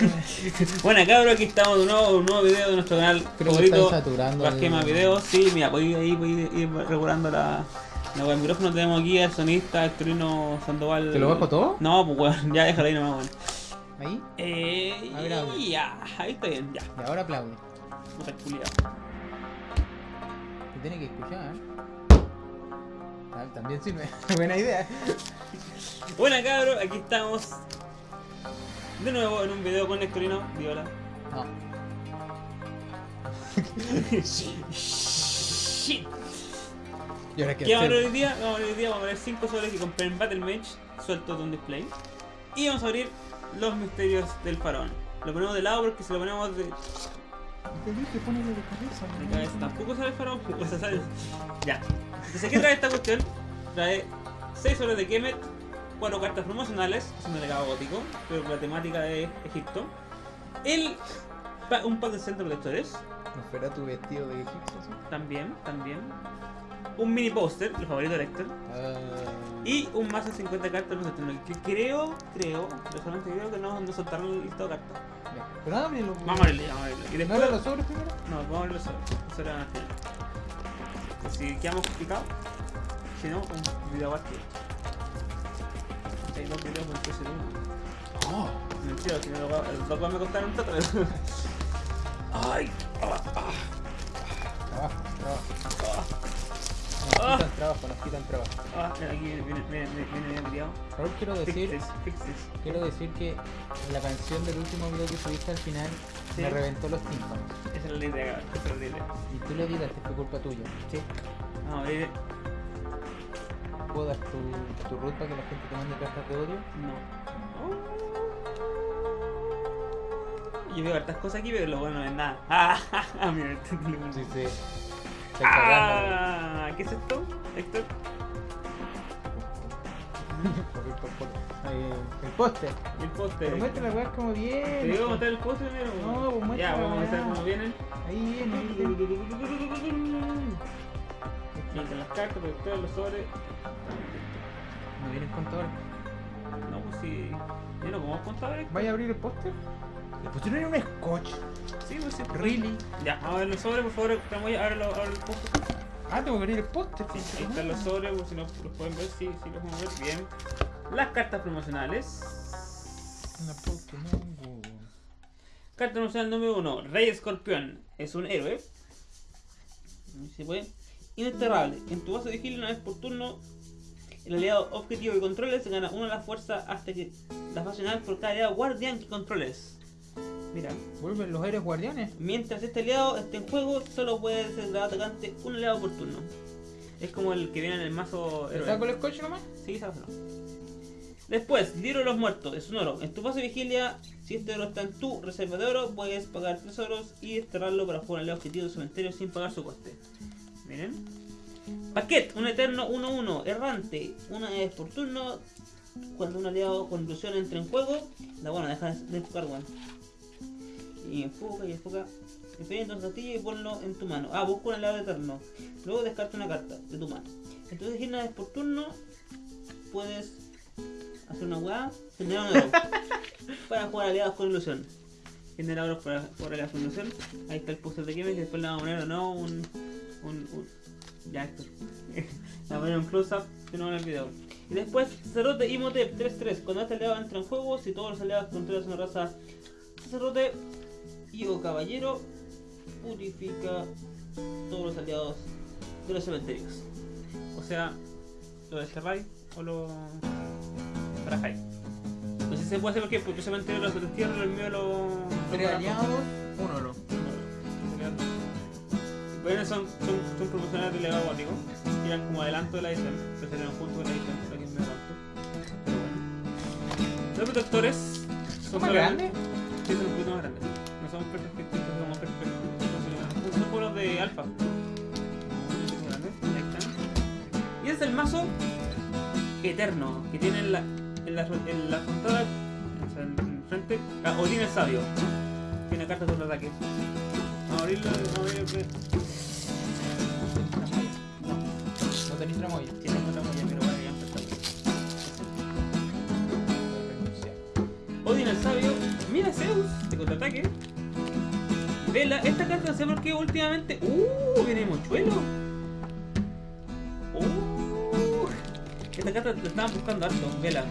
bueno cabros, aquí estamos de nuevo, un nuevo video de nuestro canal Creo favorito. el- videos, sí, mira, podéis ahí podéis ir regulando la, la. El micrófono tenemos aquí al sonista Hectorino Sandoval. ¿Te lo bajo todo? No, pues weón, ya déjalo ahí nomás, weón. Ahí. Eh, A ver, a ver. ya, ahí está bien, ya. Y ahora aplaude. Puta culiao. Se tiene que escuchar. Ah, también sirve. Buena idea. Bueno cabros, aquí estamos de nuevo en un video con Hectorino. Diola. No. Shit. ¿Y ahora qué ¿Qué vamos a ver hoy día? Vamos a ver hoy día, vamos a ver 5 soles que compré en Battle Mage, sueltos de un display. Y vamos a abrir los misterios del faraón. Lo ponemos de lado porque si lo ponemos de, Te dije, ponelo de cabeza. de cabeza tampoco sale faraón. O sea, sale- Ya. Entonces, ¿qué trae esta cuestión? Trae 6 soles de Kemet, 4 cartas promocionales, es un delegado gótico, pero con la temática de Egipto. El, pa- un pack de centro protectores, ¿No fuera tu vestido de egipcio? sí? también, también. Un mini póster, el favorito de Lecter. Ah, Y un mazo de 50 cartas que creo, creo, personalmente creo que no, no soltaron el listado de cartas. Ya. Pero ábrelo. Vamos a abrirlo, vamos a abrirlo. Y ¿No después. los sobres primero? No, vamos a al final. Y Si quedamos picados, si no, un video aparte. Hay dos videos con precio de uno. Oh. Mentira, si no, los dos- los dos me costaron tanto. Ay, ah, ah, Trabajo, trabajo. Ah. Nos quitan trabajo, nos quitan trabajo. ah, aquí viene, viene, viene, criado. Raúl, quiero decir, Fix this, fix this. quiero decir que la canción del último video que subiste al final Sí. me reventó los tímpanos. Esa es la idea, esa es la idea. Y tú lo editaste, fue culpa tuya. Sí. A abrir. ¿Puedo dar tu, tu root para que la gente te mande cartas de odio? No. Yo veo hartas cosas aquí, pero lo bueno no es nada. Ah, mira, este. Sí, sí. Estoy cagando. Ah, ¿qué es esto? Héctor. Por- por- por- eh, El póster. El póster. Pero muestra la weá como ¿Te bien. digo mostrar el póster primero? No, pues muestra Ya, vamos a mostrar cómo vienen. Ahí viene, ahí viene. Están las cartas, protectores, los sobres. ¿No vienes contador? No, pues sí. Yo no como contadores. ¿Vaya a abrir el póster? Le pusieron un scotch. Sí, pues sí. Really? Ya, a ver los sobres, por favor. Estamos ya, ábrelo el póster. Ah, tengo que abrir el póster. Sí, ahí están los sobres, por si no los pueden ver, sí, sí los podemos ver bien. Las cartas promocionales. Una Pokémon. Carta promocional número 1, Rey Escorpión. Es un héroe. Se puede. Indesterrable. En tu base de vigilio una vez por turno, el aliado objetivo que controles gana una de las fuerzas hasta que las nacionales por cada aliado guardián que controles. Mira, ¿Vuelven los aires guardianes? mientras este aliado esté en juego, solo puede ser atacante un aliado por turno. Es como el que viene en el mazo ¿Le héroe. saco el scotch nomás? Sí, sácalo. Después, libro de los muertos, es un oro. En tu fase de vigilia, si este oro está en tu reserva de oro, puedes pagar 3 oros y desterrarlo para jugar al objetivo del cementerio sin pagar su coste. Miren. Paquet, un eterno 1-1, errante. Una vez por turno, cuando un aliado con ilusión entra en juego, la buena, deja de enfocar, weón. Y enfoca y enfoca. Dependiendo del castillo y ponlo en tu mano. Ah, busca un aliado eterno. Luego descarta una carta de tu mano. Entonces, una vez por turno, puedes hacer una weá, generar un para jugar aliados con ilusión. Generar oros para jugar aliados con ilusión. Ahí está el póster de y después le vamos a poner o no un. un, un ya esto. le vamos a poner un close-up de nuevo en el video. Y después, Cerote Imhotep 3-3. Cuando este aliado entra en juego, si todos los aliados controlan una raza Cerote y o caballero, purifica todos los aliados de los cementerios. O sea, lo desterráis o lo barajáis. No sé si se puede hacer porque, porque el cementerio los destierra, el mío lo. Tres lo aliados, un oro. Bueno, son, son, son promocionales de legado gótico. Tiran como adelanto de la edición. Se salieron junto con la edición, por aquí me tanto. Pero bueno. Los protectores ¿Son más grandes? Sí, son un poquito más grandes somos perfectos, somos perfectos. Son puros de alfa. Y es el mazo eterno que tiene en la, en la, en la frontada, o sea, en frente, ah, Odín el sabio. Tiene cartas de ataque. Vamos a abrirlo, vamos a abrirlo. No tenéis tramoya. Sí, tengo tramoya, pero bueno, ya está. Odin el sabio, mira Zeus, de contraataque. Vela, esta carta no sé por qué últimamente. ¡Uh! Viene mochuelo. ¡Uh! Esta carta la estaban buscando harto. Vela.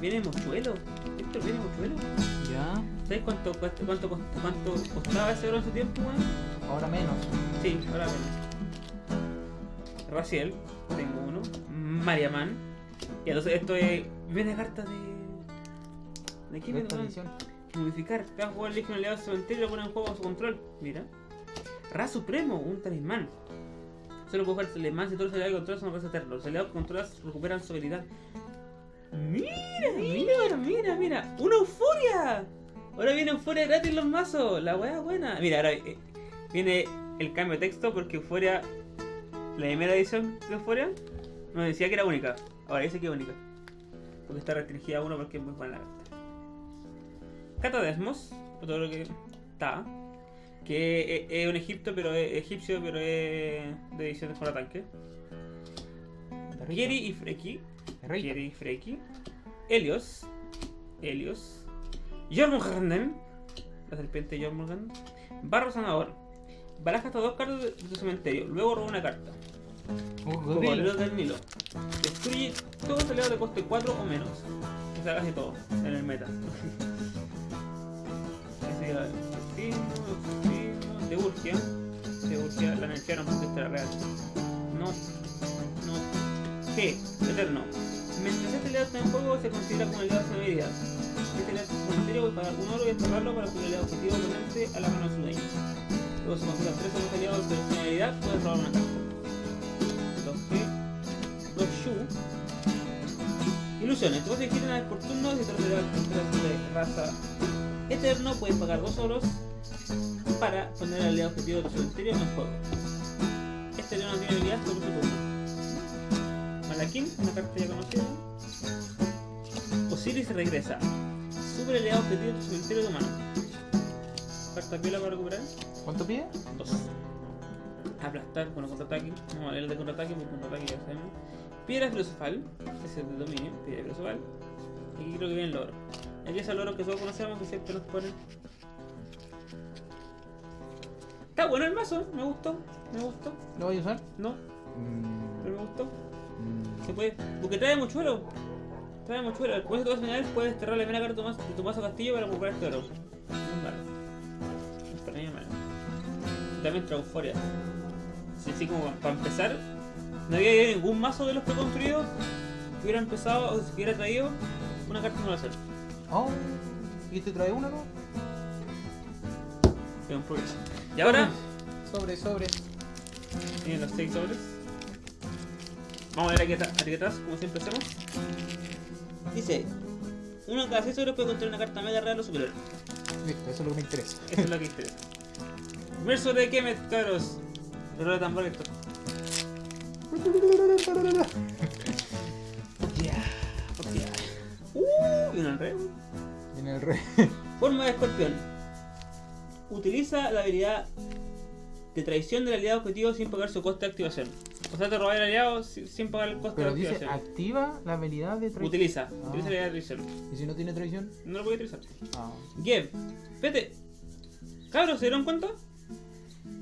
Viene mochuelo. Esto viene mochuelo. Ya. ¿Sabes cuánto, cuánto, cuánto, cuánto costaba ese oro en su tiempo, weón? Ahora menos. Sí, ahora menos. Raciel, tengo uno. Mariaman. Y entonces esto es. Viene carta de. ¿De qué viene. Modificar. Cada jugador elige un aliado cementerio y lo pone en juego a su control. Mira. Ra Supremo, un talismán. Solo puede jugar talismán si todos los aliados que controlas son raza eternos. Los aliados controlas recuperan su habilidad. Mira, mira, mira, mira. ¡Una euforia! Ahora viene euforia gratis los mazos. La weá buena. Mira, ahora eh, viene el cambio de texto porque euforia. La primera edición de euforia nos decía que era única. Ahora dice que es única. Porque está restringida a uno porque es muy buena. Catadesmos, todo lo que está, que es, es un egipto, pero es egipcio, pero es de edición de fuera tanque. Geri y Freki. Geri y Freki, Helios, Helios, Jormunganden, la serpiente Jormungand, Barro Sanador, baraja hasta dos cartas de, de tu cementerio, luego roba una carta. Un Cocodrilo del Nilo. Destruye todos los aliados de coste 4 o menos. O sea, casi todo en el meta. El de Urgia. De Urgia la real. No. No. G. Eterno. Mientras este aliado está en juego, se considera como aliado sin habilidad. Este aliado cementerio puede pagar un oro y enterrarlo para que el objetivo oponente a la mano de su dueño. Luego se consideran tres otros aliados de puedes robar una carta. 2G, 2Shu. Ilusiones, tú vas a elegir una vez por turno de raza eterno, puedes pagar dos oros para poner al aliado objetivo de tu cementerio en juego. Este no tiene habilidad sobre su turno. Malakin, una carta ya conocida. Osiris regresa. Sube el aliado objetivo de tu cementerio de mano. Carta piola para recuperar. ¿Cuánto pide? Dos. Aplastar, bueno, contraataque. Leer el de contraataque, porque contraataque ya sabemos. Piedra filosofal, ese es de dominio, piedra filosofal. Y aquí creo que viene el loro. Aquí es el loro que todos conocemos que siempre nos ponen. Está bueno el mazo, me gustó, me gustó. ¿Lo voy a usar? No, Mm, pero me gustó. mm. Se puede, porque trae mochuelo. Trae mochuelo. Con esto final puedes cerrar la primera carta de tu mazo- de castillo para recuperar este oro. No es malo. También trae euforia. Sí, así como para empezar, no había habido ningún mazo de los preconstruidos que hubiera empezado o que hubiera traído una carta no hacer. Oh, ¿y te trae una, no? Es un progreso. Y ahora, Sobre, sobre. tienen los 6 sobres. Vamos a ver aquí atrás, aquí atrás, como siempre hacemos. Dice: Uno de cada 6 sobres puede contener una carta mega real o superior. Listo, eso es lo que me interesa. Eso es lo que interesa. Verso de Kemet, cabros. El de tambor esto. el rey. Viene el rey. Forma de escorpión. Utiliza la habilidad de traición del aliado objetivo sin pagar su coste de activación. O sea, te roba el aliado si- sin pagar el coste Pero de dice, activación. activa la habilidad de traición. Utiliza, Ah. utiliza la habilidad de traición. ¿Y si no tiene traición? No lo voy a utilizar. Ah. Gev, vete. Cabros, ¿se dieron cuenta?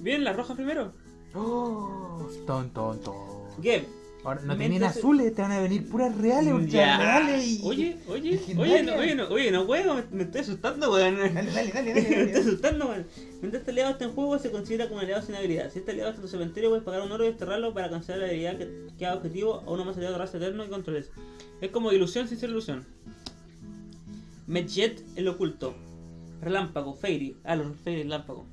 Vienen las rojas primero. Oh, ton, ton, ton. Gev, Ahora, no te vienen se- azules, te van a venir puras reales, ultra Ya. reales. Y... Oye, oye, oye, no, oye, no, oye, no juego, me, me estoy asustando, weón. Dale, dale, dale, dale. me estoy asustando, weón. Mientras este aliado está en juego, se considera como un aliado sin habilidad. Si este aliado está en tu cementerio, puedes pagar un oro y desterrarlo para cancelar la habilidad que, que haga objetivo a uno más aliado de raza eterno y controles. Es como ilusión sin ser ilusión. Medjet, el oculto. Relámpago, Fairy. Ah, los Fairy, relámpago.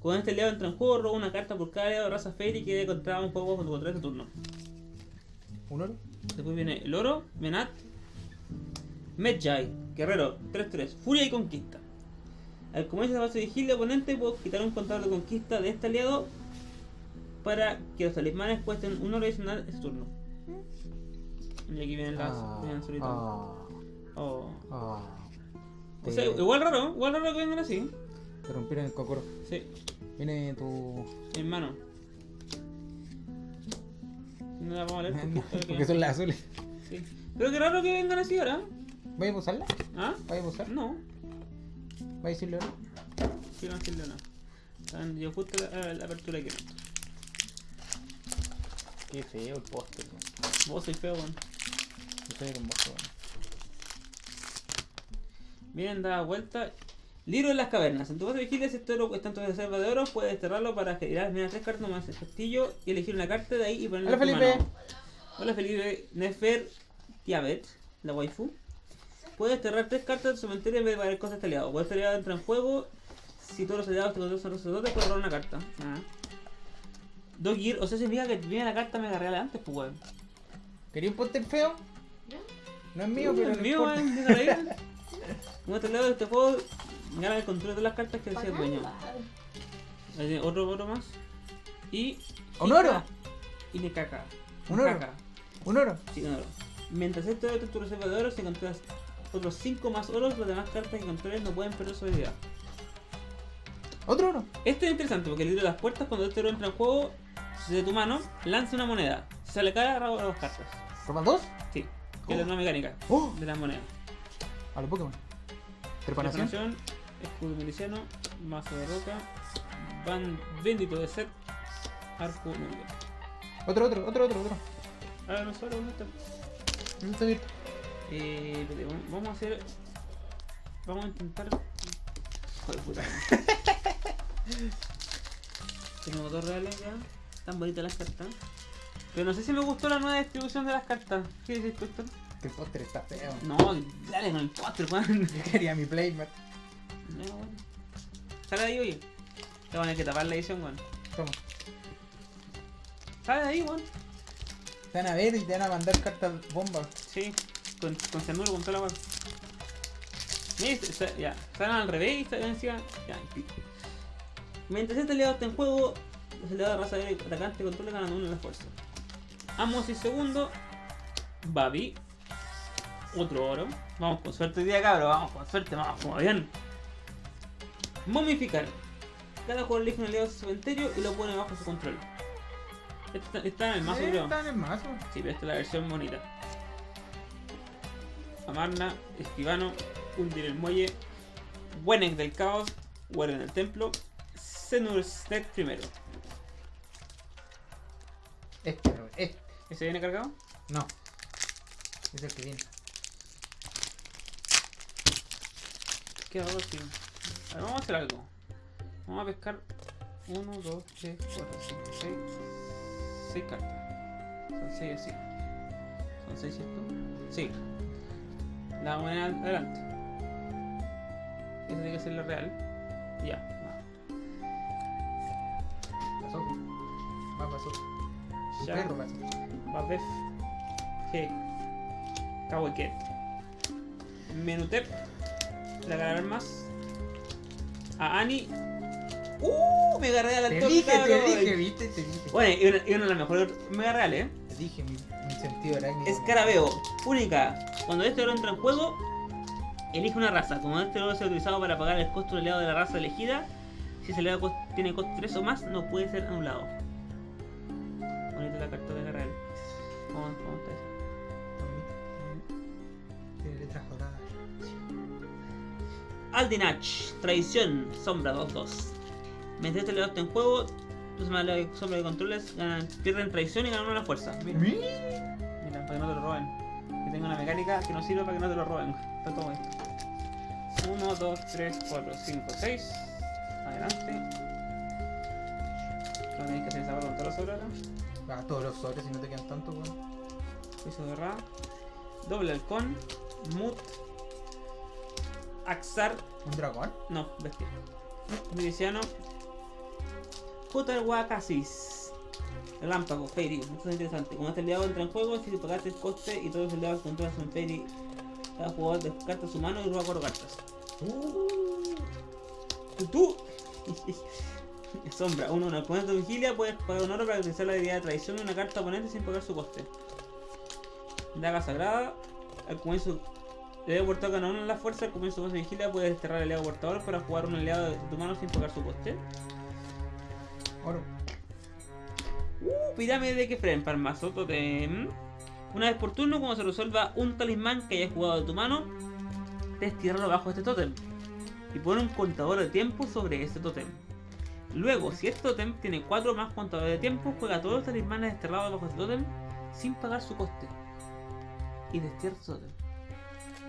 Cuando este aliado entra en juego, roba una carta por cada aliado de raza Fairy que debe encontrar un juego con tu control de turno. ¿Un oro? Después viene el oro, Menat, Medjay, guerrero, 3-3, furia y conquista. Al comienzo de la fase de vigilia oponente puedo quitar un contador de conquista de este aliado para que los talismanes cuesten un oro adicional ese turno. Y aquí vienen las. Ah, vienen ah, Oh. ah. O sea, igual raro, igual raro que vengan así. Te rompieron el cocoro. Sí, Viene tu. hermano. No la vamos a leer porque esto es que- Porque son las azules. sí. Pero qué raro que vengan así ahora. ¿Vais a usarla? ¿Ah? ¿Vais a usar? No. ¿Va a decirle ahora? No decirle no. Están yo justo la, la apertura que no. Qué feo el póster. Vos soy feo, weón. Yo soy hermoso, weón. Miren, da vuelta. Libro de las cavernas. En tu base de vigilia, si este oro está en tu reserva de oro, puedes desterrarlo para generar mira tres cartas más el castillo y elegir una carta de ahí y ponerla Hola, en tu Felipe. mano. Hola Felipe. Nefer Tiabet, la waifu. Puedes desterrar tres cartas del cementerio en vez de pagar cosas de aliado. Puedes aliado entra en juego. Si todos los aliados te controlan son sacerdotes, puedes robar una carta. Ah. Dos gear, o sea, significa que viene la carta mega real antes, pues weón. ¿Quería un póster feo? No es mío, pero es no mío, importa. weón. Como este lado de este juego, gana el control de las cartas que decía el dueño. Otro oro más. Y. ¿Un oro? Y le caca. ¿Un oro? Caca. Un oro. Sí, un oro. Mientras está en tu reserva de oro, si encuentras otros 5 más oros, las demás cartas que controles no pueden perder su habilidad. Otro oro. Esto es interesante porque el libro de las puertas, cuando este oro entra en juego, de tu mano, lanza una moneda. Si sale cara, roba dos cartas. ¿Roban dos? Sí, que es nueva mecánica ¡Oh! de las monedas. A los Pokémon. Preparación. Preparación, escudo miliciano, mazo de roca, ban bendito de set, arco nube. Otro, otro, otro, otro, otro. Ahora no solo ¿dónde está? ¿Dónde está? Eh, vamos- a hacer. Vamos a intentar. Joder, puta. Tenemos dos reales ya. Están bonitas las cartas. Pero no sé si me gustó la nueva distribución de las cartas. ¿Qué dices? Que el póster está feo. No, dale con el póster, Juan. Yo quería mi playmat. No, bueno. Sale de ahí, oye. Te van a tener que tapar la edición, weón. Toma. Sale de ahí, weón. Te van a ver y te van a mandar cartas bombas. Sí, con, con cianuro, con toda la. Mira, se- se- ya, salen al revés y salen encima. Ya, Mientras este aliado está en juego, los aliados de raza aérea y atacante controlan ganando uno en la fuerza. Amos y segundo, Babi. Otro oro. Vamos con suerte hoy día, cabros. Vamos con suerte, vamos como bien. Momificar. Cada jugador elige un aliado de su cementerio y lo pone bajo su control. Está, está en el mazo, creo. Está en el mazo. Sí, pero esta es la versión bonita. Amarna, Escribano, Hundir el Muelle, Wenek del Caos, Warren el Templo, Senurstedt primero. Este, este. ¿Ese viene cargado? No. Es el que viene. ¿Qué hago? Sí. Ver, vamos a hacer algo. Vamos a pescar 1, 2, 3, 4, 5, 6. 6 cartas. Son 6 así. Son 6 ¿cierto? Sí. La moneda adelante. Esa tiene que ser la real. Ya. va. Pasó. Va, pasó. Ya. perro pasó. Babef. G. Kaweket. Menutep. La ganar más. A Ani. ¡Uh! Me agarré al Te dije, te dije, viste, te dije. Bueno, y una, y una de las mejores mega reales, ¿eh? Te dije, mi, mi sentido arácnido. Escarabeo. Única. Cuando este oro entra en juego, elige una raza. Como este oro sea utilizado para pagar el costo aliado de la raza elegida, si ese aliado tiene costo 3 o más, no puede ser anulado. Bonita la carta de la real. ¿Cómo, cómo está eso? Tiene letras doradas. Aldinach, traición, sombra 2-2. Mientras este está en juego, los más de sombra de controles ganan, pierden traición y ganan una fuerza. Mira, ¿Mi? mira, para que no te lo roben. Que tenga una mecánica que no sirve para que no te lo roben. Está todo esto. 1, 2, 3, 4, 5, 6. Adelante. No tenéis que hacer esa con todos los sobres ahora. Ah, todos los sobres si no te quedan tantos, weón. Juicio de Ra. Doble halcón. Mut. Axar. ¿Un dragón? No, bestia. Miliciano. Huacasis. Relámpago, Fairy. Esto es interesante. Como este aliado entra en juego, si pagaste el coste y todos los aliados controlan son Fairy, cada jugador descarta su mano y roba cuatro cartas. Tú, tú. Sombra, uno, una oponente de vigilia puedes pagar un oro para utilizar la habilidad de traición de una carta oponente sin pagar su coste. Daga sagrada, al comienzo el aliado portador gana uno en la fuerza, al comienzo de su vigilia puedes desterrar al aliado portador para jugar un aliado de tu mano sin pagar su coste. Oro. Uh, pirámide de Kefren, Parmazo, Totem. Una vez por turno, cuando se resuelva un talismán que hayas jugado de tu mano, debes tirarlo bajo este totem. y pone un contador de tiempo sobre ese tótem. Luego, si este tótem tiene 4 más contadores de tiempo, juega todos los talismanes desterrados bajo ese tótem sin pagar su coste. Y destierra su tótem.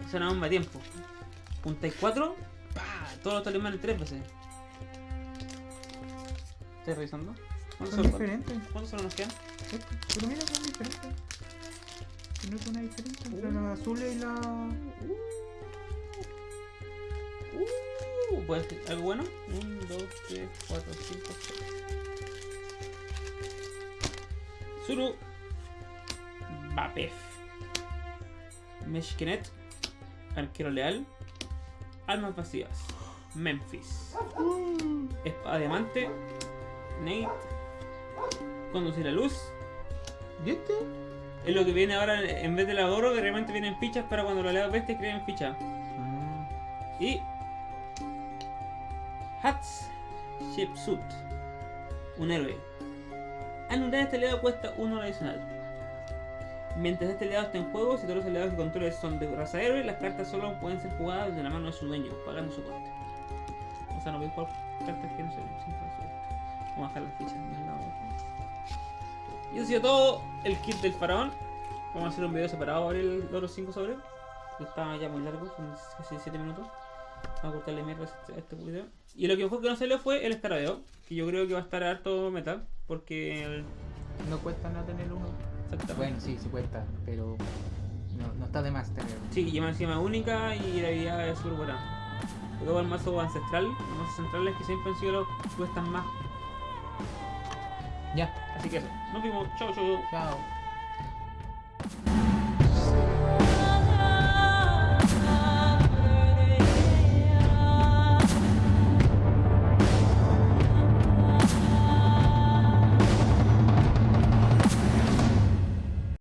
O sea, una bomba de tiempo. Juntáis 4, ¡pah! todos los talismanes 3 veces. ¿Estás revisando? ¿Cuántos Son son, diferentes. ¿Cuántos solo nos quedan? Pero mira, son diferentes. ¿No es una diferencia entre la azul y la. Uh, ¿Puede ser algo bueno? 1, 2, 3, 4, 5, 6. Zuru. Bapef. Meshkenet. Arquero leal. Almas vacías. Memphis. Espada diamante. Nate. Conducir la luz. ¿Y este? Es lo que viene ahora en vez de la oro, de repente vienen fichas para cuando lo leas bestia crean fichas. Ah, Y Hats Shipsuit, un héroe. Anular este aliado cuesta uno adicional. Mientras este aliado esté en juego, si todos los aliados que controles son de raza héroe, las cartas solo pueden ser jugadas de la mano de su dueño, pagando su coste. O sea, no voy a jugar cartas que no se sin. Vamos a bajar las fichas. Y eso ha sido todo el kit del faraón. Vamos a hacer un video separado para el los 5 sobre. Está ya muy largo, son casi 7 minutos. Vamos a cortarle mierda este, a este video. Y lo que mejor que no salió fue el escarabeo, que yo creo que va a estar harto meta, porque. No cuesta nada tener uno. Exactamente. Bueno, sí, sí cuesta, pero no, no está de más tenerlo. Sí, y más encima única y la habilidad es súper buena. Luego el mazo ancestral, los mazos centrales que siempre han sido los que cuestan más. Ya, Así que eso, nos vemos, chao chao. chao.